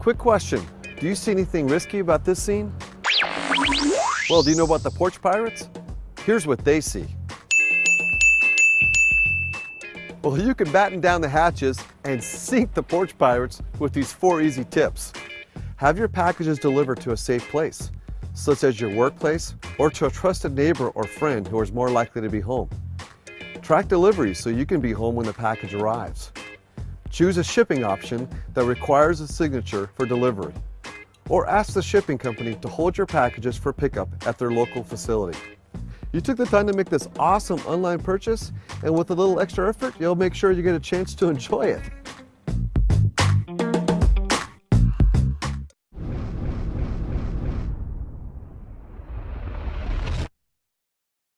Quick question, do you see anything risky about this scene? Well, do you know about the porch pirates? Here's what they see. Well, you can batten down the hatches and sink the porch pirates with these four easy tips. Have your packages delivered to a safe place, such as your workplace or to a trusted neighbor or friend who is more likely to be home. Track deliveries so you can be home when the package arrives. Choose a shipping option that requires a signature for delivery. Or ask the shipping company to hold your packages for pickup at their local facility. You took the time to make this awesome online purchase, and with a little extra effort, you'll make sure you get a chance to enjoy it.